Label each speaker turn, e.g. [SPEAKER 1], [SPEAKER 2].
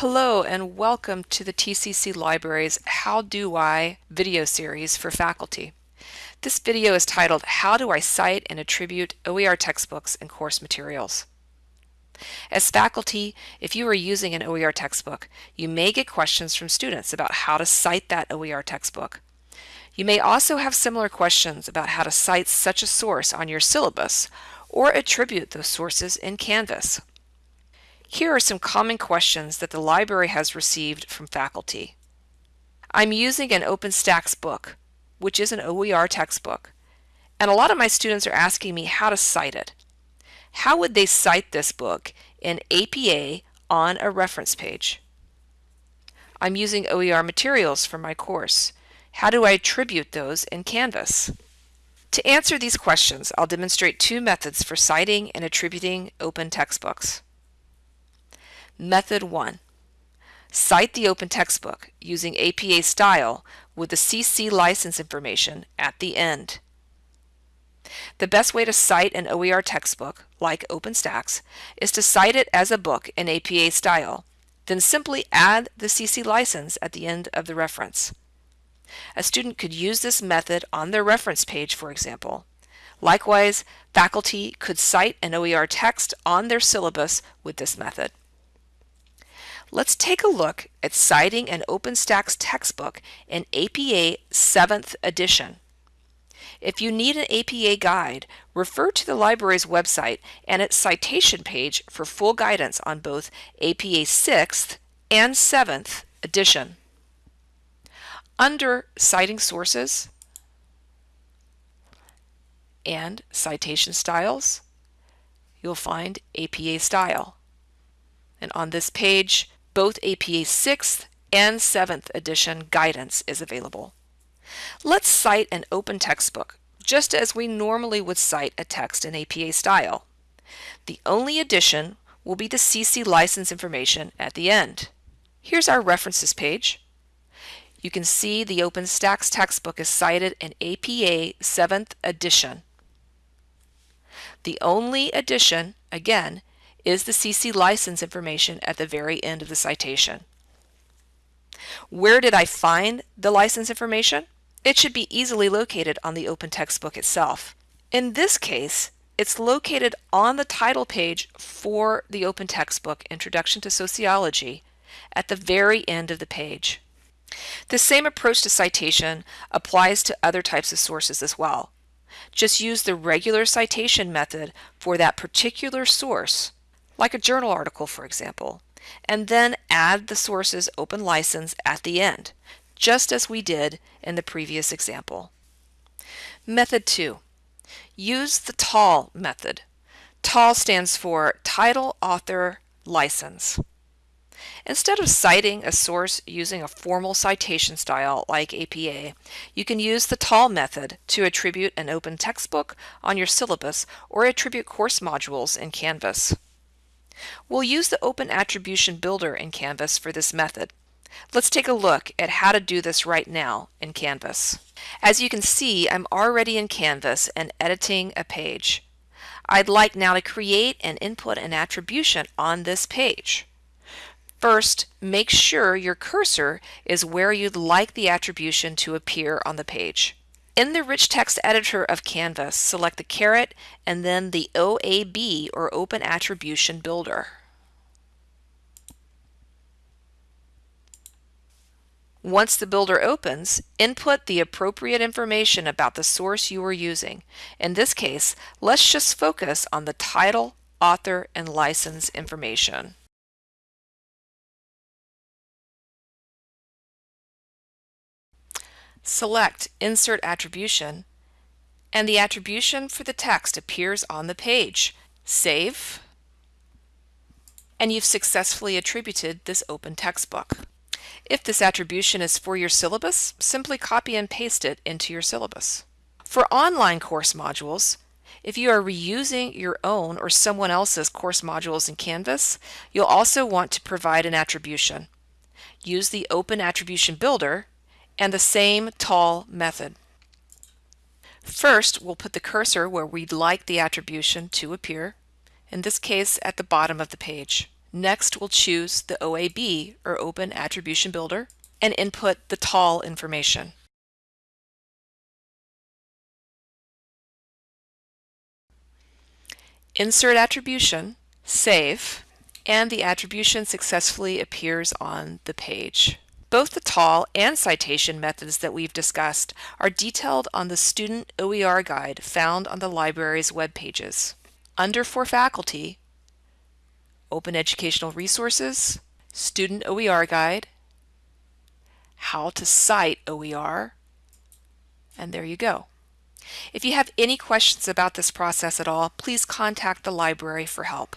[SPEAKER 1] Hello and welcome to the TCC Library's How Do I video series for faculty. This video is titled How Do I Cite and Attribute OER Textbooks and Course Materials. As faculty, if you are using an OER textbook, you may get questions from students about how to cite that OER textbook. You may also have similar questions about how to cite such a source on your syllabus or attribute those sources in Canvas. Here are some common questions that the library has received from faculty. I'm using an OpenStax book, which is an OER textbook, and a lot of my students are asking me how to cite it. How would they cite this book in APA on a reference page? I'm using OER materials for my course. How do I attribute those in Canvas? To answer these questions, I'll demonstrate two methods for citing and attributing open textbooks. Method 1. Cite the open textbook using APA style with the CC license information at the end. The best way to cite an OER textbook, like OpenStax, is to cite it as a book in APA style, then simply add the CC license at the end of the reference. A student could use this method on their reference page, for example. Likewise, faculty could cite an OER text on their syllabus with this method. Let's take a look at citing an OpenStax textbook in APA 7th edition. If you need an APA guide, refer to the library's website and its citation page for full guidance on both APA 6th and 7th edition. Under Citing Sources and Citation Styles, you'll find APA Style. And on this page, both APA 6th and 7th edition guidance is available. Let's cite an open textbook, just as we normally would cite a text in APA style. The only addition will be the CC license information at the end. Here's our references page. You can see the OpenStax textbook is cited in APA 7th edition. The only addition, again, is the CC license information at the very end of the citation. Where did I find the license information? It should be easily located on the open textbook itself. In this case, it's located on the title page for the open textbook, Introduction to Sociology, at the very end of the page. The same approach to citation applies to other types of sources as well. Just use the regular citation method for that particular source like a journal article for example, and then add the source's open license at the end, just as we did in the previous example. Method 2. Use the TAL method. TAL stands for Title Author License. Instead of citing a source using a formal citation style like APA, you can use the TAL method to attribute an open textbook on your syllabus or attribute course modules in Canvas. We'll use the Open Attribution Builder in Canvas for this method. Let's take a look at how to do this right now in Canvas. As you can see, I'm already in Canvas and editing a page. I'd like now to create and input an attribution on this page. First, make sure your cursor is where you'd like the attribution to appear on the page. In the Rich Text Editor of Canvas, select the caret and then the OAB or Open Attribution Builder. Once the builder opens, input the appropriate information about the source you are using. In this case, let's just focus on the title, author, and license information. Select Insert Attribution, and the attribution for the text appears on the page. Save, and you've successfully attributed this open textbook. If this attribution is for your syllabus, simply copy and paste it into your syllabus. For online course modules, if you are reusing your own or someone else's course modules in Canvas, you'll also want to provide an attribution. Use the Open Attribution Builder and the same TAL method. First, we'll put the cursor where we'd like the attribution to appear, in this case at the bottom of the page. Next, we'll choose the OAB, or Open Attribution Builder, and input the TAL information. Insert attribution, save, and the attribution successfully appears on the page. Both the TAL and citation methods that we've discussed are detailed on the Student OER Guide found on the library's web pages. Under For Faculty, Open Educational Resources, Student OER Guide, How to Cite OER, and there you go. If you have any questions about this process at all, please contact the library for help.